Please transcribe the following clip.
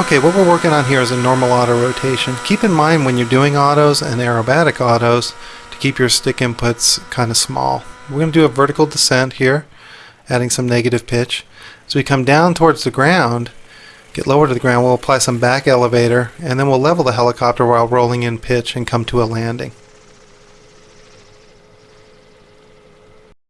Okay, what we're working on here is a normal auto rotation. Keep in mind when you're doing autos and aerobatic autos to keep your stick inputs kind of small. We're going to do a vertical descent here, adding some negative pitch. As we come down towards the ground, get lower to the ground, we'll apply some back elevator, and then we'll level the helicopter while rolling in pitch and come to a landing.